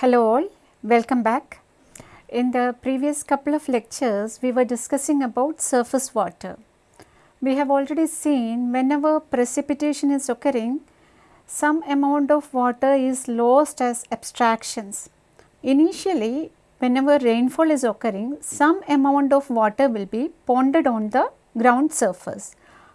Hello all, welcome back. In the previous couple of lectures, we were discussing about surface water. We have already seen whenever precipitation is occurring, some amount of water is lost as abstractions. Initially, whenever rainfall is occurring, some amount of water will be ponded on the ground surface.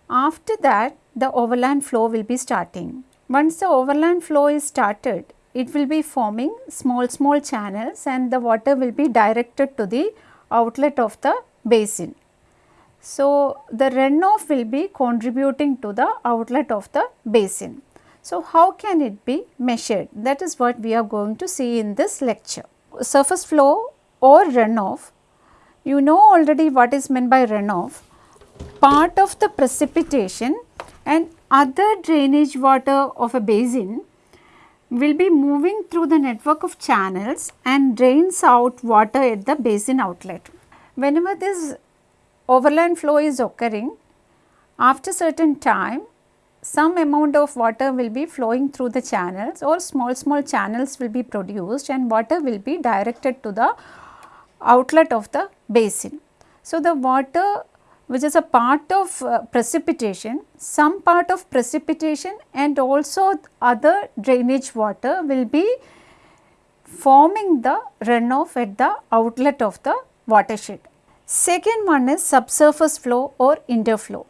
After that, the overland flow will be starting. Once the overland flow is started, it will be forming small small channels and the water will be directed to the outlet of the basin. So, the runoff will be contributing to the outlet of the basin. So, how can it be measured? That is what we are going to see in this lecture. Surface flow or runoff, you know already what is meant by runoff. Part of the precipitation and other drainage water of a basin will be moving through the network of channels and drains out water at the basin outlet. Whenever this overland flow is occurring, after certain time some amount of water will be flowing through the channels or small small channels will be produced and water will be directed to the outlet of the basin. So, the water which is a part of uh, precipitation, some part of precipitation and also other drainage water will be forming the runoff at the outlet of the watershed. Second one is subsurface flow or interflow.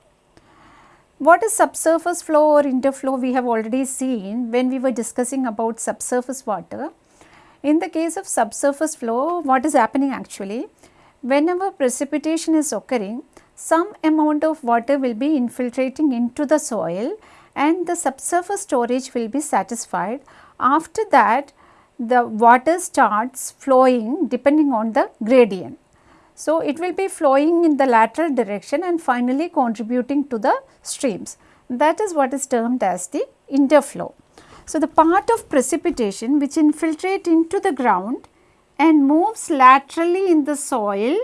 What is subsurface flow or interflow we have already seen when we were discussing about subsurface water. In the case of subsurface flow what is happening actually whenever precipitation is occurring some amount of water will be infiltrating into the soil and the subsurface storage will be satisfied. After that the water starts flowing depending on the gradient. So, it will be flowing in the lateral direction and finally contributing to the streams. That is what is termed as the interflow. So, the part of precipitation which infiltrate into the ground and moves laterally in the soil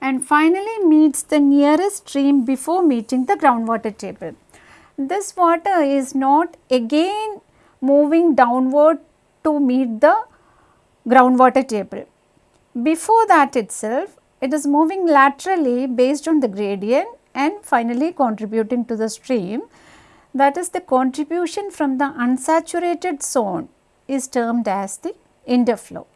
and finally meets the nearest stream before meeting the groundwater table. This water is not again moving downward to meet the groundwater table. Before that itself, it is moving laterally based on the gradient and finally contributing to the stream. That is the contribution from the unsaturated zone is termed as the interflow.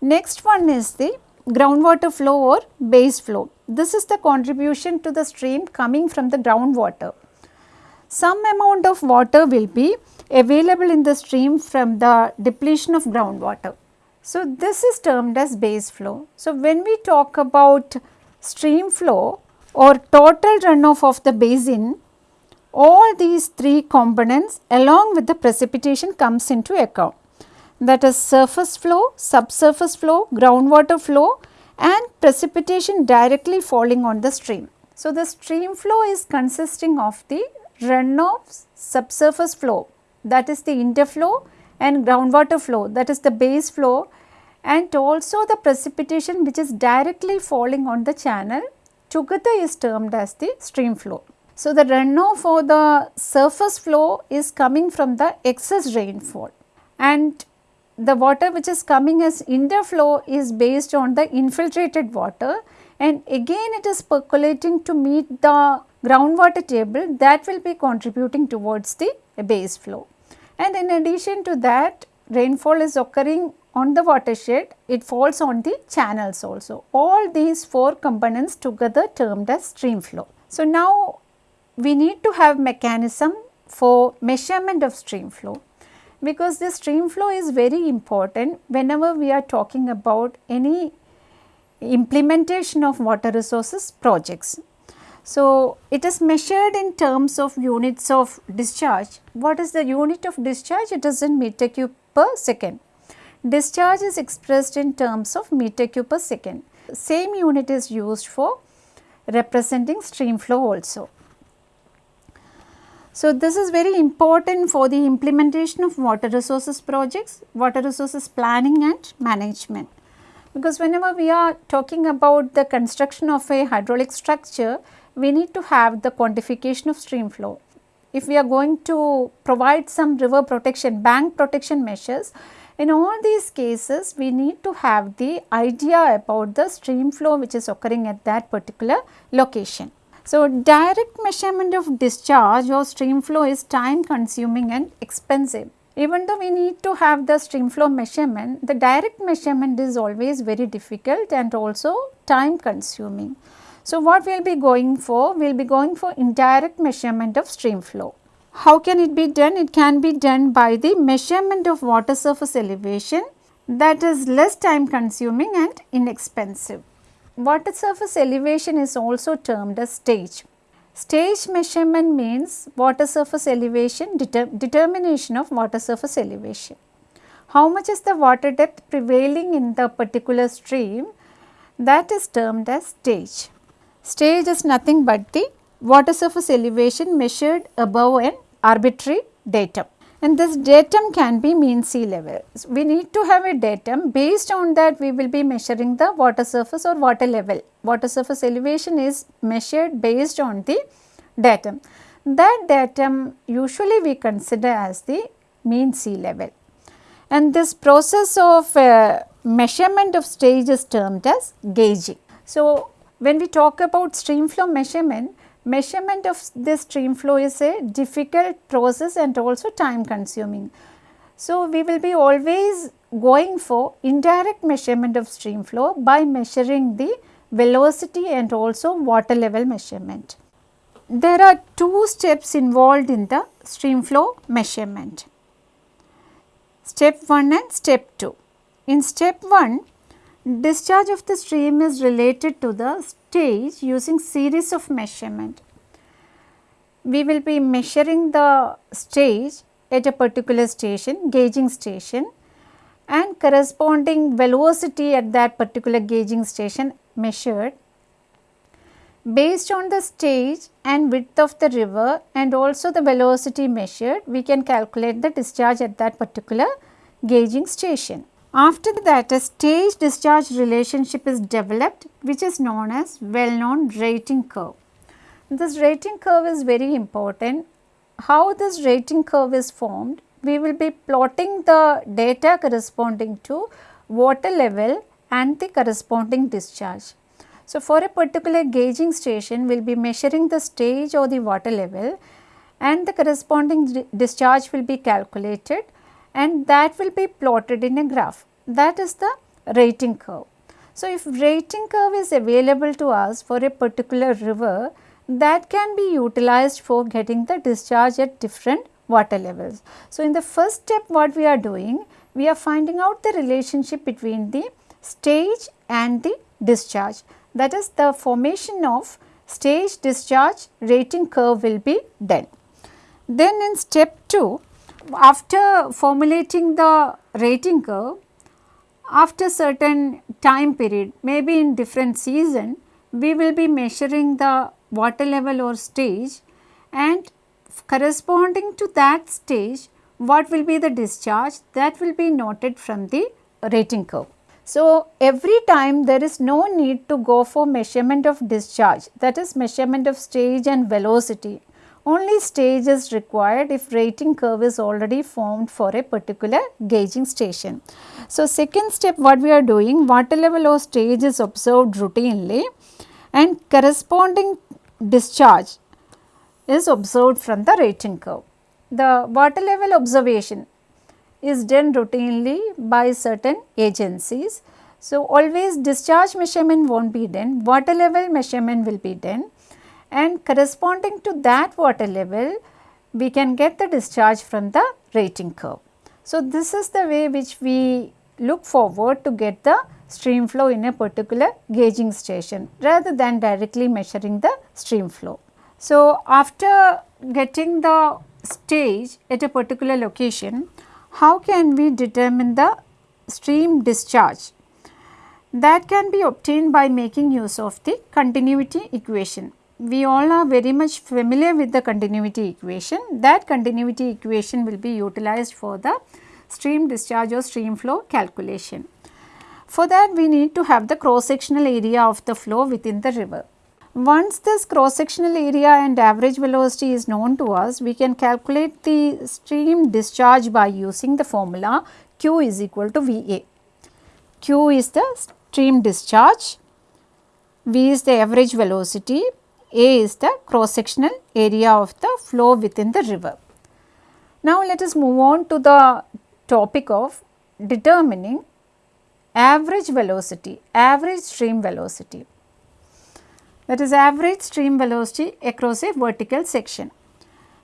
Next one is the groundwater flow or base flow. This is the contribution to the stream coming from the groundwater. Some amount of water will be available in the stream from the depletion of groundwater. So, this is termed as base flow. So, when we talk about stream flow or total runoff of the basin, all these three components along with the precipitation comes into account that is surface flow, subsurface flow, groundwater flow and precipitation directly falling on the stream. So, the stream flow is consisting of the runoff subsurface flow that is the interflow and groundwater flow that is the base flow and also the precipitation which is directly falling on the channel together is termed as the stream flow. So, the runoff or the surface flow is coming from the excess rainfall and the water which is coming as interflow is based on the infiltrated water and again it is percolating to meet the groundwater table that will be contributing towards the base flow. And in addition to that rainfall is occurring on the watershed, it falls on the channels also. All these four components together termed as stream flow. So, now we need to have mechanism for measurement of stream flow because the stream flow is very important whenever we are talking about any implementation of water resources projects. So, it is measured in terms of units of discharge. What is the unit of discharge? It is in meter cube per second. Discharge is expressed in terms of meter cube per second. Same unit is used for representing stream flow also. So, this is very important for the implementation of water resources projects, water resources planning and management. Because whenever we are talking about the construction of a hydraulic structure, we need to have the quantification of stream flow. If we are going to provide some river protection, bank protection measures, In all these cases, we need to have the idea about the stream flow which is occurring at that particular location. So, direct measurement of discharge or stream flow is time consuming and expensive. Even though we need to have the stream flow measurement, the direct measurement is always very difficult and also time consuming. So, what we will be going for? We will be going for indirect measurement of stream flow. How can it be done? It can be done by the measurement of water surface elevation that is less time consuming and inexpensive. Water surface elevation is also termed as stage. Stage measurement means water surface elevation deter determination of water surface elevation. How much is the water depth prevailing in the particular stream that is termed as stage. Stage is nothing but the water surface elevation measured above an arbitrary datum and this datum can be mean sea level. So, we need to have a datum based on that we will be measuring the water surface or water level. Water surface elevation is measured based on the datum. That datum usually we consider as the mean sea level and this process of uh, measurement of stage is termed as gauging. So, when we talk about stream flow measurement, measurement of this stream flow is a difficult process and also time consuming. So, we will be always going for indirect measurement of stream flow by measuring the velocity and also water level measurement. There are two steps involved in the stream flow measurement, step 1 and step 2. In step 1, discharge of the stream is related to the stage using series of measurement. We will be measuring the stage at a particular station, gauging station and corresponding velocity at that particular gauging station measured based on the stage and width of the river and also the velocity measured, we can calculate the discharge at that particular gauging station. After that a stage discharge relationship is developed which is known as well known rating curve. This rating curve is very important. How this rating curve is formed? We will be plotting the data corresponding to water level and the corresponding discharge. So, for a particular gauging station we will be measuring the stage or the water level and the corresponding discharge will be calculated and that will be plotted in a graph that is the rating curve. So, if rating curve is available to us for a particular river that can be utilized for getting the discharge at different water levels. So, in the first step what we are doing we are finding out the relationship between the stage and the discharge that is the formation of stage discharge rating curve will be done. Then in step 2 after formulating the rating curve, after certain time period, maybe in different season, we will be measuring the water level or stage and corresponding to that stage, what will be the discharge that will be noted from the rating curve. So, every time there is no need to go for measurement of discharge that is measurement of stage and velocity only stage is required if rating curve is already formed for a particular gauging station. So, second step what we are doing water level or stage is observed routinely and corresponding discharge is observed from the rating curve. The water level observation is done routinely by certain agencies. So, always discharge measurement will not be done, water level measurement will be done and corresponding to that water level we can get the discharge from the rating curve. So, this is the way which we look forward to get the stream flow in a particular gauging station rather than directly measuring the stream flow. So, after getting the stage at a particular location, how can we determine the stream discharge? That can be obtained by making use of the continuity equation we all are very much familiar with the continuity equation. That continuity equation will be utilized for the stream discharge or stream flow calculation. For that we need to have the cross sectional area of the flow within the river. Once this cross sectional area and average velocity is known to us, we can calculate the stream discharge by using the formula Q is equal to VA. Q is the stream discharge, V is the average velocity, A is the cross sectional area of the flow within the river. Now, let us move on to the topic of determining average velocity, average stream velocity that is average stream velocity across a vertical section.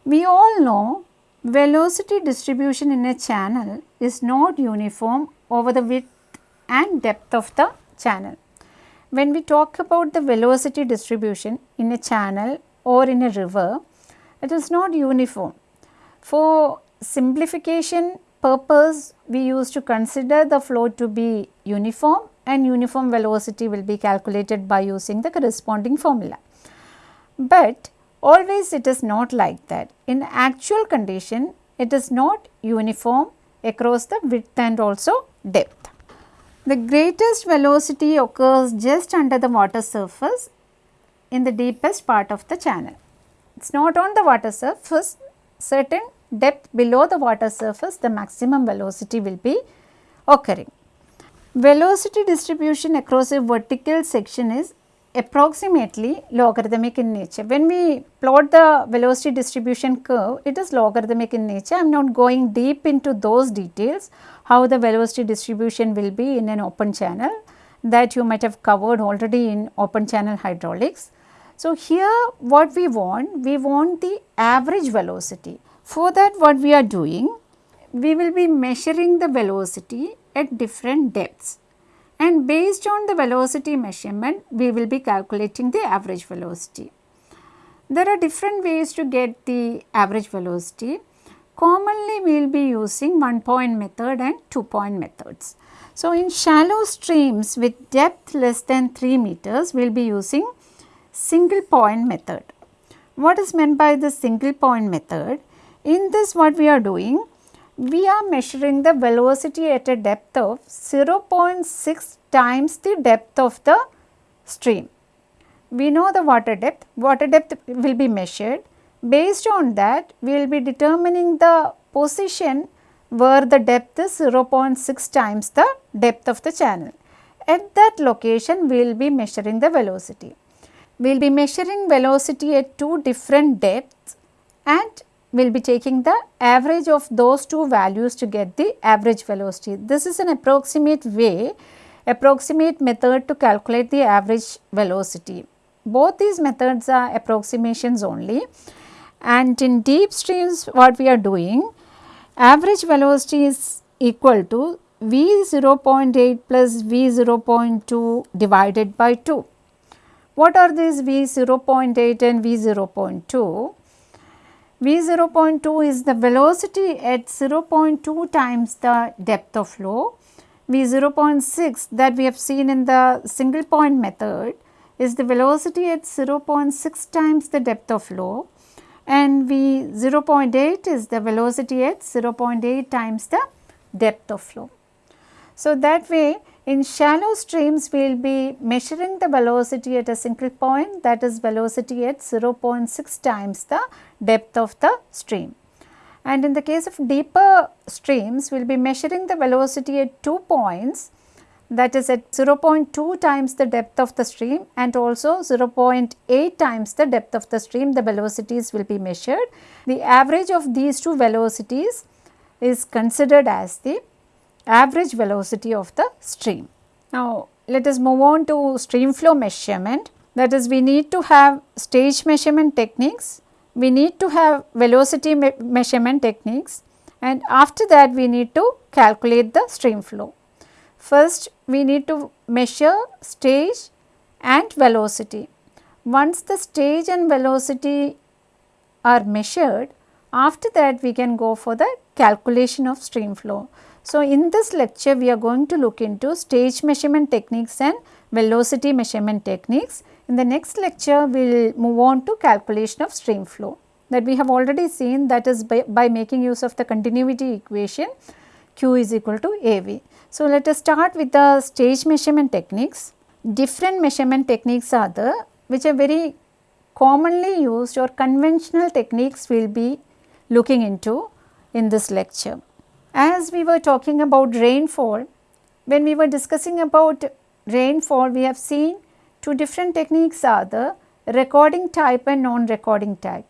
We all know velocity distribution in a channel is not uniform over the width and depth of the channel. When we talk about the velocity distribution in a channel or in a river, it is not uniform. For simplification purpose, we used to consider the flow to be uniform and uniform velocity will be calculated by using the corresponding formula. But always it is not like that. In actual condition, it is not uniform across the width and also depth. The greatest velocity occurs just under the water surface in the deepest part of the channel. It is not on the water surface, certain depth below the water surface the maximum velocity will be occurring. Velocity distribution across a vertical section is approximately logarithmic in nature. When we plot the velocity distribution curve, it is logarithmic in nature. I am not going deep into those details, how the velocity distribution will be in an open channel that you might have covered already in open channel hydraulics. So, here what we want? We want the average velocity. For that what we are doing? We will be measuring the velocity at different depths and based on the velocity measurement we will be calculating the average velocity. There are different ways to get the average velocity. Commonly we will be using one point method and two point methods. So, in shallow streams with depth less than 3 meters we will be using single point method. What is meant by the single point method? In this what we are doing we are measuring the velocity at a depth of 0.6 times the depth of the stream. We know the water depth, water depth will be measured. Based on that, we will be determining the position where the depth is 0.6 times the depth of the channel. At that location, we will be measuring the velocity. We will be measuring velocity at two different depths and we will be taking the average of those two values to get the average velocity. This is an approximate way, approximate method to calculate the average velocity. Both these methods are approximations only and in deep streams what we are doing, average velocity is equal to V 0.8 plus V 0.2 divided by 2. What are these V 0.8 and V 0.2? V 0.2 is the velocity at 0.2 times the depth of flow. V 0.6 that we have seen in the single point method is the velocity at 0.6 times the depth of flow and V 0.8 is the velocity at 0.8 times the depth of flow. So, that way in shallow streams, we will be measuring the velocity at a single point that is velocity at 0.6 times the depth of the stream. And in the case of deeper streams, we will be measuring the velocity at two points that is at 0.2 times the depth of the stream and also 0.8 times the depth of the stream the velocities will be measured. The average of these two velocities is considered as the average velocity of the stream. Now, let us move on to stream flow measurement that is we need to have stage measurement techniques, we need to have velocity me measurement techniques and after that we need to calculate the stream flow. First we need to measure stage and velocity. Once the stage and velocity are measured, after that we can go for the calculation of stream flow. So, in this lecture we are going to look into stage measurement techniques and velocity measurement techniques. In the next lecture we will move on to calculation of stream flow that we have already seen that is by, by making use of the continuity equation Q is equal to AV. So, let us start with the stage measurement techniques. Different measurement techniques are the which are very commonly used or conventional techniques we will be looking into in this lecture As we were talking about rainfall, when we were discussing about rainfall, we have seen two different techniques are the recording type and non-recording type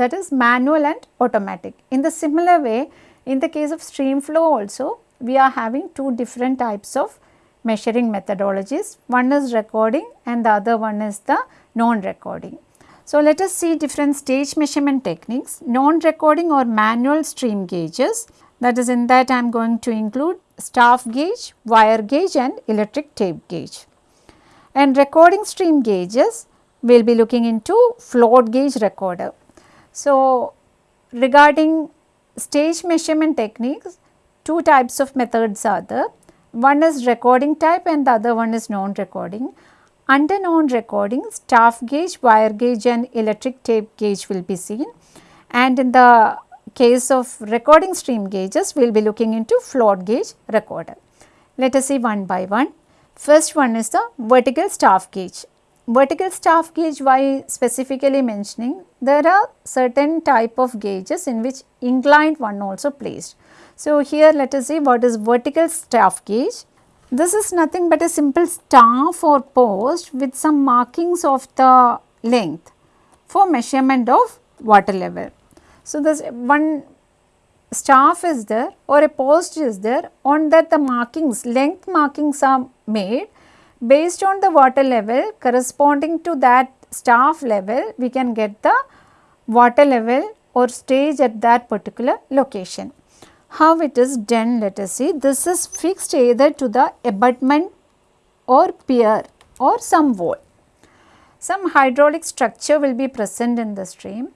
that is manual and automatic. In the similar way, in the case of stream flow also, we are having two different types of measuring methodologies. One is recording and the other one is the non-recording. So, let us see different stage measurement techniques, non-recording or manual stream gauges that is in that I am going to include staff gauge, wire gauge and electric tape gauge. And recording stream gauges we will be looking into float gauge recorder. So, regarding stage measurement techniques, two types of methods are there. One is recording type and the other one is non-recording. Under non-recording, staff gauge, wire gauge and electric tape gauge will be seen and in the case of recording stream gauges, we will be looking into float gauge recorder. Let us see one by one. First one is the vertical staff gauge. Vertical staff gauge why specifically mentioning there are certain type of gauges in which inclined one also placed. So, here let us see what is vertical staff gauge. This is nothing but a simple staff or post with some markings of the length for measurement of water level. So, this one staff is there or a post is there on that the markings length markings are made based on the water level corresponding to that staff level we can get the water level or stage at that particular location. How it is done let us see this is fixed either to the abutment or pier or some wall. Some hydraulic structure will be present in the stream.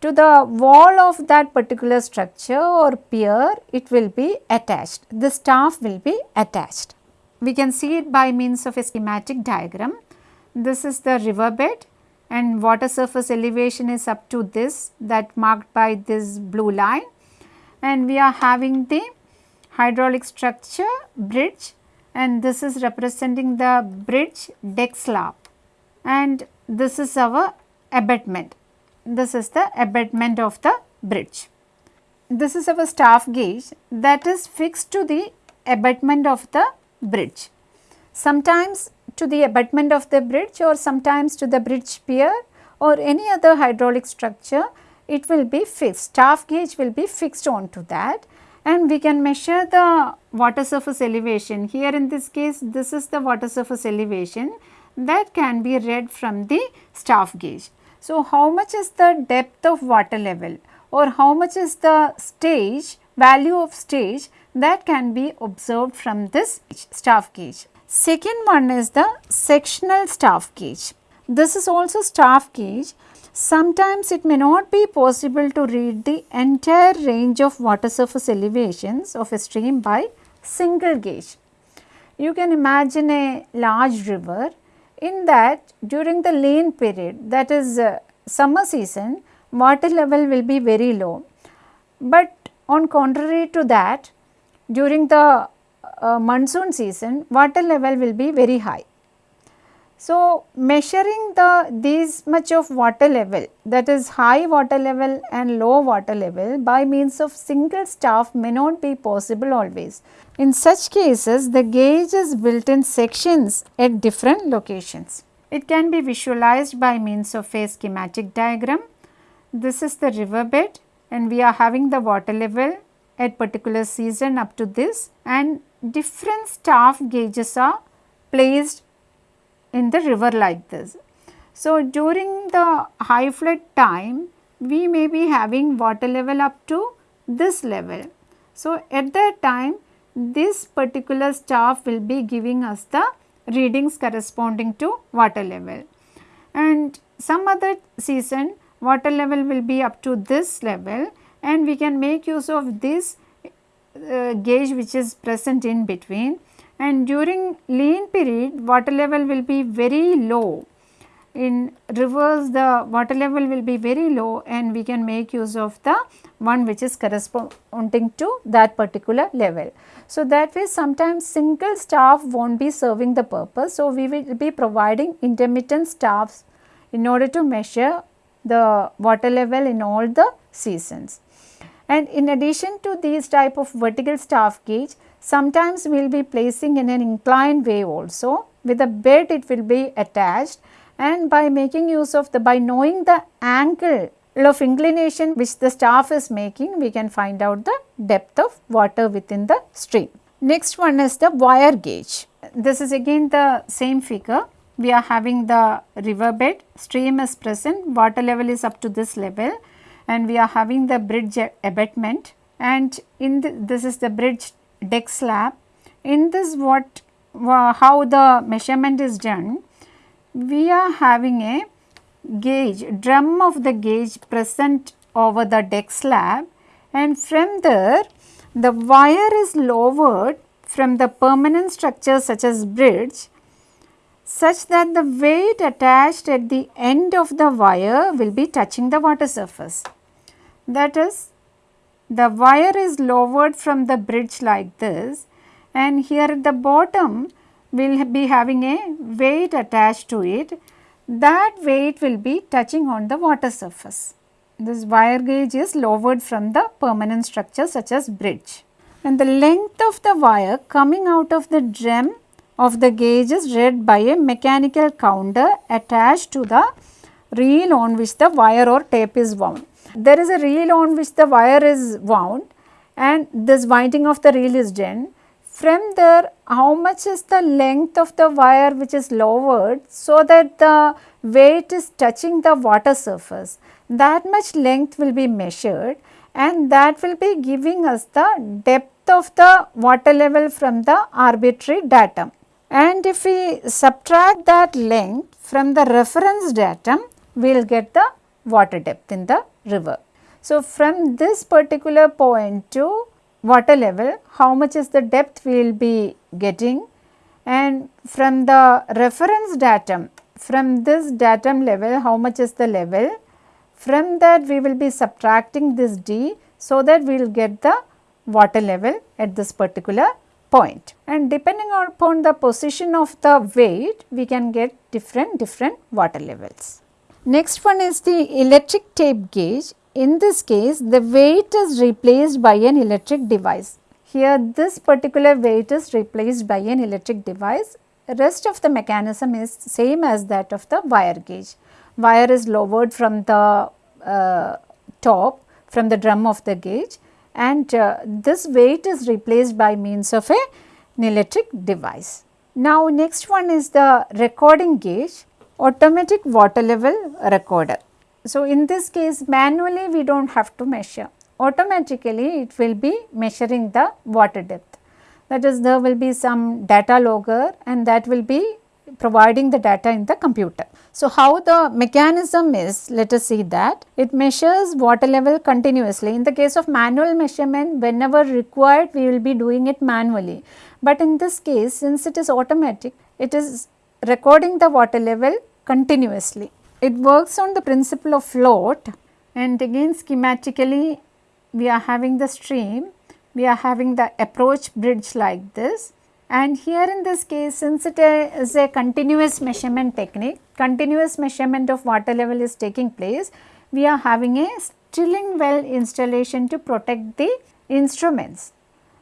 To the wall of that particular structure or pier it will be attached, the staff will be attached. We can see it by means of a schematic diagram. This is the river bed and water surface elevation is up to this that marked by this blue line and we are having the hydraulic structure bridge and this is representing the bridge deck slab and this is our abutment. This is the abutment of the bridge. This is our staff gauge that is fixed to the abutment of the bridge. Sometimes to the abutment of the bridge or sometimes to the bridge pier or any other hydraulic structure it will be fixed, staff gauge will be fixed onto that and we can measure the water surface elevation. Here in this case this is the water surface elevation that can be read from the staff gauge. So, how much is the depth of water level or how much is the stage value of stage that can be observed from this staff gauge. Second one is the sectional staff gauge. This is also staff gauge Sometimes it may not be possible to read the entire range of water surface elevations of a stream by single gauge. You can imagine a large river in that during the lean period that is uh, summer season water level will be very low. But on contrary to that during the uh, monsoon season water level will be very high. So, measuring the these much of water level that is high water level and low water level by means of single staff may not be possible always. In such cases the gauge is built in sections at different locations. It can be visualized by means of a schematic diagram. This is the river bed and we are having the water level at particular season up to this and different staff gauges are placed in the river like this. So, during the high flood time we may be having water level up to this level. So, at that time this particular staff will be giving us the readings corresponding to water level and some other season water level will be up to this level and we can make use of this uh, gauge which is present in between and during lean period water level will be very low. In rivers the water level will be very low and we can make use of the one which is corresponding to that particular level. So, that way sometimes single staff will not be serving the purpose. So, we will be providing intermittent staffs in order to measure the water level in all the seasons. And in addition to these type of vertical staff gauge, sometimes we will be placing in an inclined way also. With a bed it will be attached and by making use of the, by knowing the angle of inclination which the staff is making, we can find out the depth of water within the stream. Next one is the wire gauge. This is again the same figure. We are having the river bed, stream is present, water level is up to this level and we are having the bridge abutment and in the, this is the bridge deck slab. In this what how the measurement is done, we are having a gauge, drum of the gauge present over the deck slab and from there the wire is lowered from the permanent structure such as bridge such that the weight attached at the end of the wire will be touching the water surface. That is the wire is lowered from the bridge like this and here at the bottom we will be having a weight attached to it. That weight will be touching on the water surface. This wire gauge is lowered from the permanent structure such as bridge. And the length of the wire coming out of the drum of the gauge is read by a mechanical counter attached to the reel on which the wire or tape is wound there is a reel on which the wire is wound and this winding of the reel is done. From there how much is the length of the wire which is lowered so that the weight is touching the water surface. That much length will be measured and that will be giving us the depth of the water level from the arbitrary datum. And if we subtract that length from the reference datum, we will get the water depth in the river. So, from this particular point to water level, how much is the depth we will be getting and from the reference datum, from this datum level, how much is the level, from that we will be subtracting this d so that we will get the water level at this particular point. And depending upon the position of the weight, we can get different different water levels. Next one is the electric tape gauge. In this case, the weight is replaced by an electric device. Here this particular weight is replaced by an electric device. Rest of the mechanism is same as that of the wire gauge. Wire is lowered from the uh, top from the drum of the gauge and uh, this weight is replaced by means of a, an electric device. Now next one is the recording gauge automatic water level recorder. So, in this case manually we do not have to measure, automatically it will be measuring the water depth. That is there will be some data logger and that will be providing the data in the computer. So, how the mechanism is let us see that it measures water level continuously. In the case of manual measurement whenever required we will be doing it manually, but in this case since it is automatic it is recording the water level continuously. It works on the principle of float and again schematically we are having the stream, we are having the approach bridge like this and here in this case since it is a continuous measurement technique, continuous measurement of water level is taking place, we are having a stilling well installation to protect the instruments.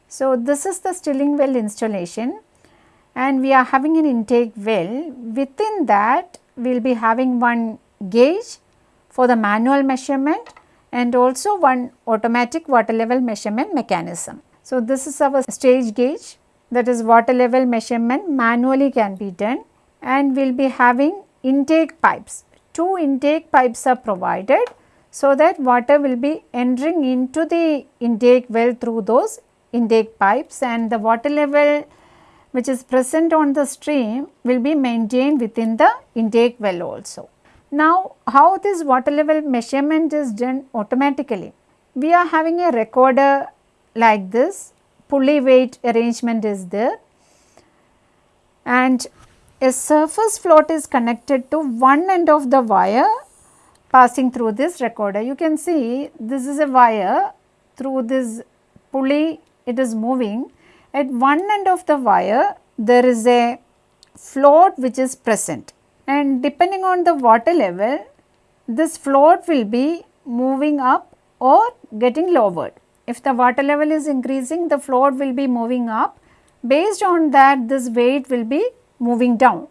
So, this is the stilling well installation and we are having an intake well. Within that we will be having one gauge for the manual measurement and also one automatic water level measurement mechanism. So, this is our stage gauge that is water level measurement manually can be done and we will be having intake pipes. Two intake pipes are provided so that water will be entering into the intake well through those intake pipes and the water level which is present on the stream will be maintained within the intake well also. Now, how this water level measurement is done automatically? We are having a recorder like this, pulley weight arrangement is there and a surface float is connected to one end of the wire passing through this recorder. You can see this is a wire through this pulley it is moving at one end of the wire there is a float which is present and depending on the water level this float will be moving up or getting lowered. If the water level is increasing, the float will be moving up. Based on that, this weight will be moving down.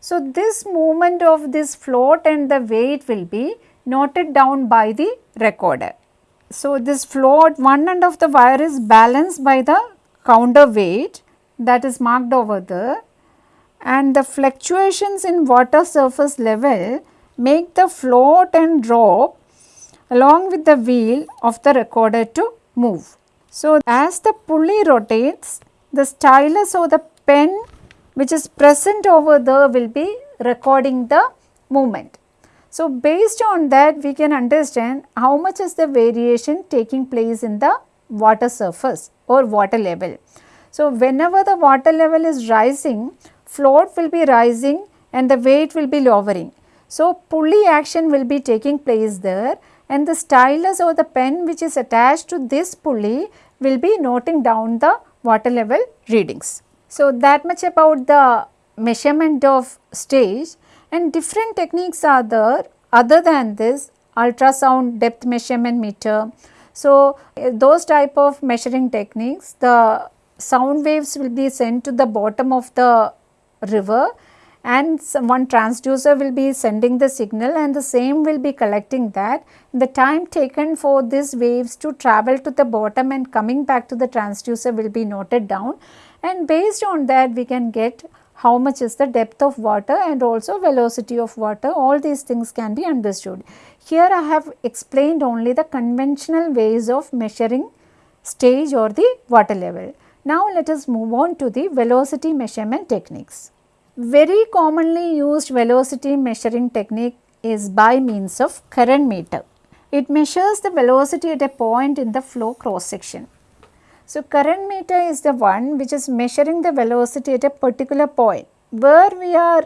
So, this movement of this float and the weight will be noted down by the recorder. So, this float one end of the wire is balanced by the counterweight that is marked over there and the fluctuations in water surface level make the float and drop along with the wheel of the recorder to move. So, as the pulley rotates the stylus or the pen which is present over there will be recording the movement. So, based on that we can understand how much is the variation taking place in the water surface or water level. So, whenever the water level is rising float will be rising and the weight will be lowering. So, pulley action will be taking place there and the stylus or the pen which is attached to this pulley will be noting down the water level readings. So, that much about the measurement of stage and different techniques are there other than this ultrasound depth measurement meter. So, eh, those type of measuring techniques the sound waves will be sent to the bottom of the river and one transducer will be sending the signal and the same will be collecting that. The time taken for these waves to travel to the bottom and coming back to the transducer will be noted down and based on that we can get how much is the depth of water and also velocity of water all these things can be understood. Here I have explained only the conventional ways of measuring stage or the water level. Now let us move on to the velocity measurement techniques. Very commonly used velocity measuring technique is by means of current meter. It measures the velocity at a point in the flow cross section. So, current meter is the one which is measuring the velocity at a particular point. Where we are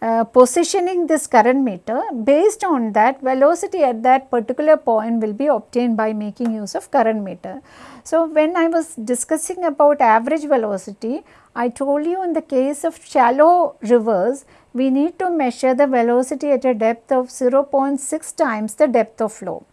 uh, positioning this current meter based on that velocity at that particular point will be obtained by making use of current meter. So, when I was discussing about average velocity, I told you in the case of shallow rivers, we need to measure the velocity at a depth of 0.6 times the depth of flow.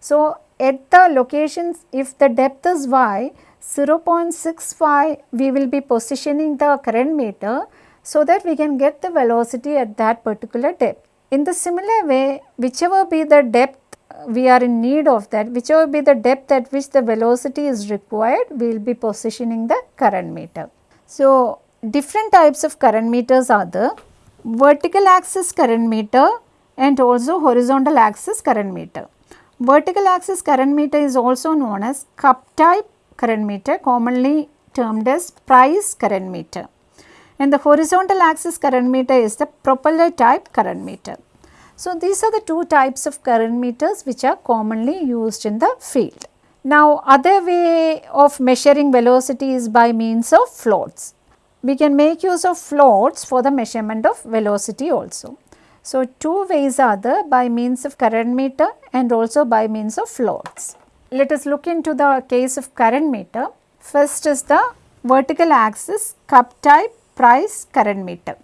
So, at the locations if the depth is y, 0.65 we will be positioning the current meter so that we can get the velocity at that particular depth. In the similar way, whichever be the depth uh, we are in need of that, whichever be the depth at which the velocity is required, we will be positioning the current meter. So, different types of current meters are the vertical axis current meter and also horizontal axis current meter. Vertical axis current meter is also known as cup type current meter commonly termed as price current meter and the horizontal axis current meter is the propeller type current meter. So, these are the two types of current meters which are commonly used in the field. Now, other way of measuring velocity is by means of floats. We can make use of floats for the measurement of velocity also. So, two ways are there by means of current meter and also by means of floats. Let us look into the case of current meter. First is the vertical axis cup type price current meter.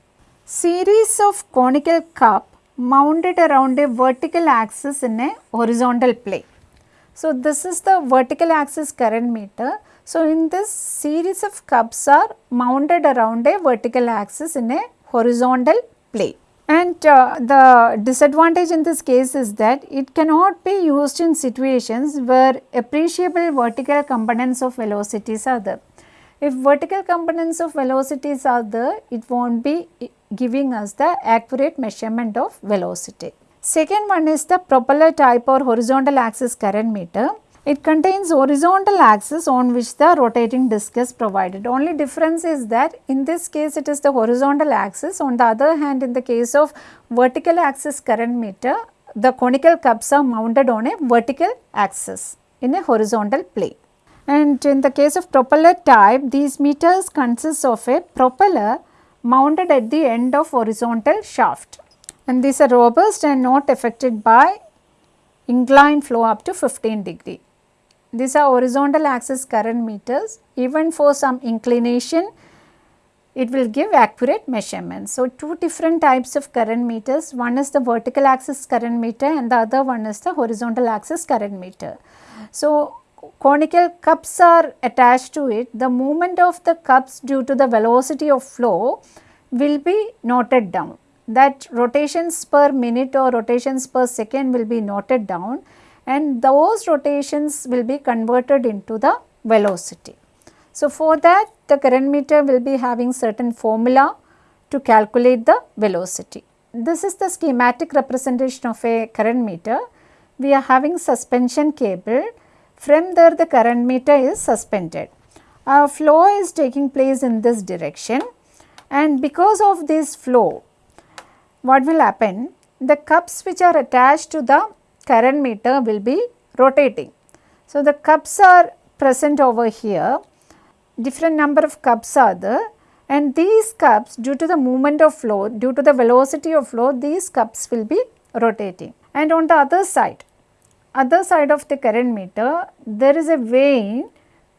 Series of conical cup mounted around a vertical axis in a horizontal plane. So, this is the vertical axis current meter. So, in this series of cups are mounted around a vertical axis in a horizontal plane. And uh, the disadvantage in this case is that it cannot be used in situations where appreciable vertical components of velocities are there. If vertical components of velocities are there, it will not be giving us the accurate measurement of velocity. Second one is the propeller type or horizontal axis current meter. It contains horizontal axis on which the rotating disc is provided. Only difference is that in this case it is the horizontal axis. On the other hand in the case of vertical axis current meter, the conical cups are mounted on a vertical axis in a horizontal plane. And in the case of propeller type, these meters consist of a propeller mounted at the end of horizontal shaft and these are robust and not affected by inclined flow up to 15 degree. These are horizontal axis current meters even for some inclination it will give accurate measurements. So, two different types of current meters, one is the vertical axis current meter and the other one is the horizontal axis current meter. So, conical cups are attached to it, the movement of the cups due to the velocity of flow will be noted down. That rotations per minute or rotations per second will be noted down and those rotations will be converted into the velocity. So, for that the current meter will be having certain formula to calculate the velocity. This is the schematic representation of a current meter. We are having suspension cable from there the current meter is suspended. A flow is taking place in this direction and because of this flow what will happen the cups which are attached to the current meter will be rotating. So, the cups are present over here different number of cups are there and these cups due to the movement of flow due to the velocity of flow these cups will be rotating and on the other side other side of the current meter there is a vane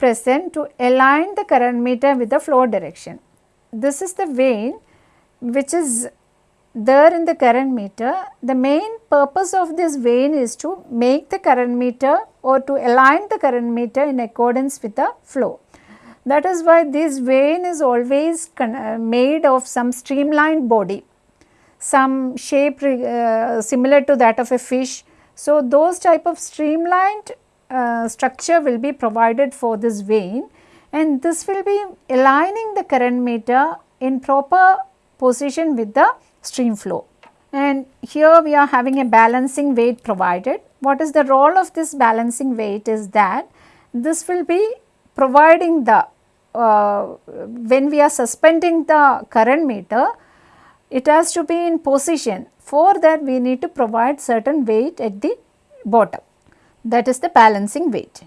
present to align the current meter with the flow direction. This is the vane which is there in the current meter. The main purpose of this vane is to make the current meter or to align the current meter in accordance with the flow. That is why this vane is always uh, made of some streamlined body, some shape uh, similar to that of a fish. So, those type of streamlined uh, structure will be provided for this vane and this will be aligning the current meter in proper position with the stream flow. And here we are having a balancing weight provided. What is the role of this balancing weight is that this will be providing the uh, when we are suspending the current meter, it has to be in position. For that we need to provide certain weight at the bottom that is the balancing weight.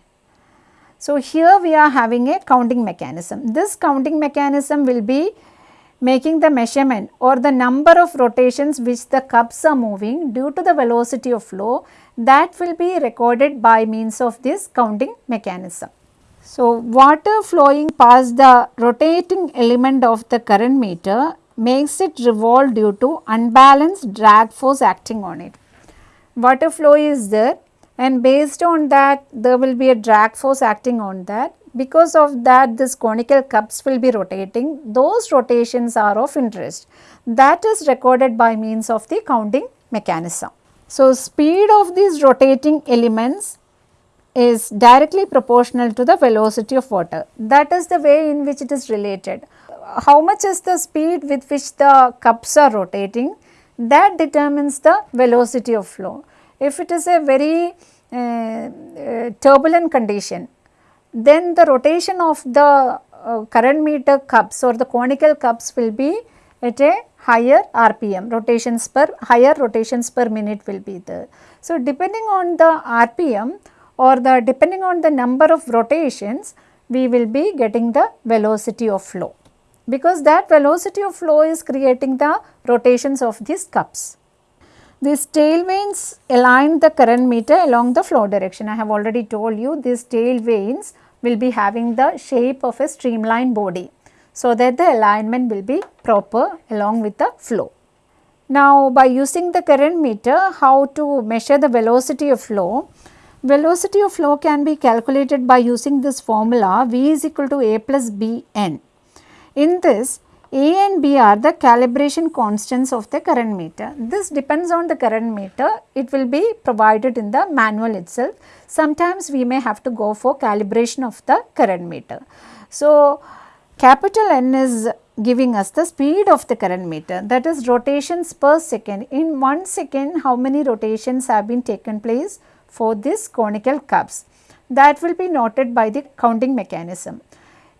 So, here we are having a counting mechanism. This counting mechanism will be making the measurement or the number of rotations which the cups are moving due to the velocity of flow that will be recorded by means of this counting mechanism. So, water flowing past the rotating element of the current meter makes it revolve due to unbalanced drag force acting on it. Water flow is there and based on that there will be a drag force acting on that. Because of that this conical cups will be rotating, those rotations are of interest. That is recorded by means of the counting mechanism. So, speed of these rotating elements is directly proportional to the velocity of water. That is the way in which it is related. How much is the speed with which the cups are rotating that determines the velocity of flow. If it is a very uh, uh, turbulent condition then the rotation of the uh, current meter cups or the conical cups will be at a higher RPM rotations per higher rotations per minute will be there. So, depending on the RPM or the depending on the number of rotations we will be getting the velocity of flow because that velocity of flow is creating the rotations of these cups. These tail vanes align the current meter along the flow direction. I have already told you these tail vanes will be having the shape of a streamlined body so that the alignment will be proper along with the flow. Now, by using the current meter, how to measure the velocity of flow? Velocity of flow can be calculated by using this formula V is equal to A plus B n. In this A and B are the calibration constants of the current meter. This depends on the current meter. It will be provided in the manual itself. Sometimes we may have to go for calibration of the current meter. So, capital N is giving us the speed of the current meter that is rotations per second. In 1 second how many rotations have been taken place? for this conical cups that will be noted by the counting mechanism.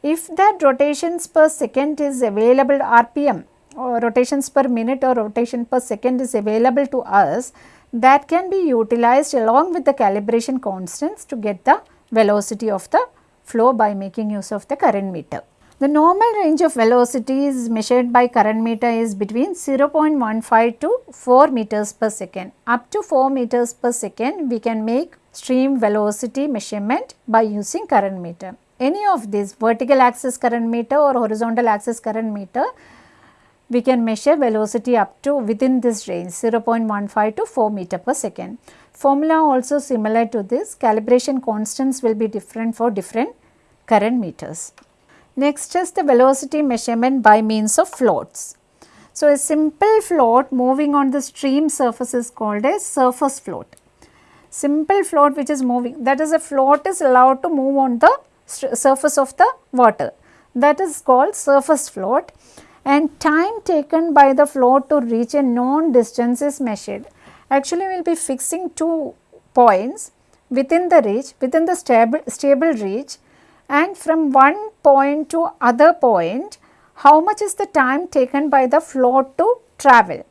If that rotations per second is available RPM or rotations per minute or rotation per second is available to us that can be utilized along with the calibration constants to get the velocity of the flow by making use of the current meter. The normal range of velocities measured by current meter is between 0.15 to 4 meters per second. Up to 4 meters per second we can make stream velocity measurement by using current meter. Any of these vertical axis current meter or horizontal axis current meter, we can measure velocity up to within this range 0.15 to 4 meter per second. Formula also similar to this, calibration constants will be different for different current meters. Next is the velocity measurement by means of floats. So, a simple float moving on the stream surface is called a surface float. Simple float which is moving that is a float is allowed to move on the surface of the water that is called surface float and time taken by the float to reach a known distance is measured. Actually we will be fixing two points within the reach within the stable, stable reach and from one point to other point how much is the time taken by the float to travel.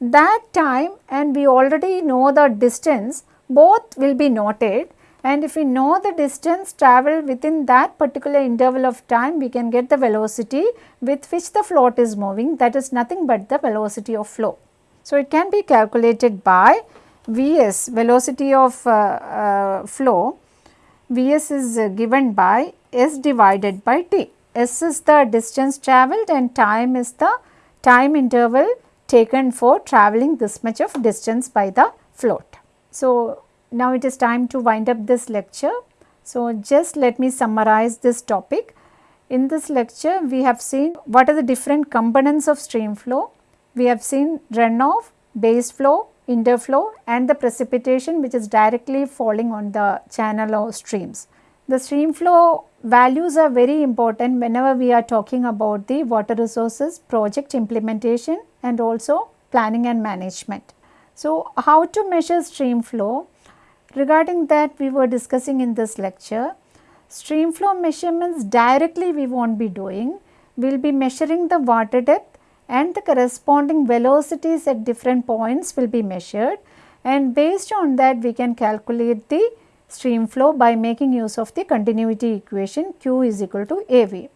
That time and we already know the distance both will be noted and if we know the distance traveled within that particular interval of time we can get the velocity with which the float is moving that is nothing but the velocity of flow. So, it can be calculated by Vs velocity of uh, uh, flow Vs is uh, given by S divided by T. S is the distance travelled and time is the time interval taken for travelling this much of distance by the float. So, now it is time to wind up this lecture. So, just let me summarize this topic. In this lecture, we have seen what are the different components of stream flow. We have seen runoff, base flow, interflow and the precipitation which is directly falling on the channel or streams. The stream flow values are very important whenever we are talking about the water resources project implementation and also planning and management. So, how to measure stream flow? Regarding that we were discussing in this lecture, stream flow measurements directly we won't be doing, we will be measuring the water depth and the corresponding velocities at different points will be measured. And based on that we can calculate the stream flow by making use of the continuity equation Q is equal to AV.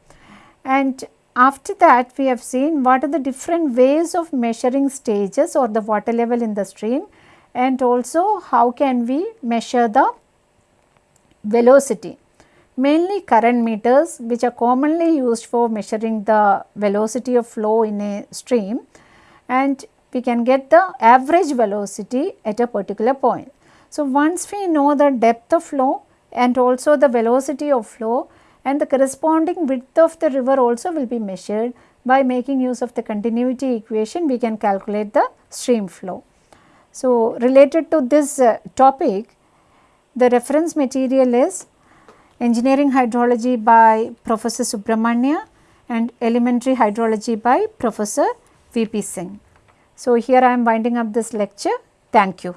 And after that we have seen what are the different ways of measuring stages or the water level in the stream and also how can we measure the velocity. Mainly current meters which are commonly used for measuring the velocity of flow in a stream and we can get the average velocity at a particular point. So, once we know the depth of flow and also the velocity of flow and the corresponding width of the river also will be measured by making use of the continuity equation we can calculate the stream flow. So, related to this uh, topic the reference material is Engineering Hydrology by Professor Subramanya and Elementary Hydrology by Professor V.P. Singh. So, here I am winding up this lecture. Thank you.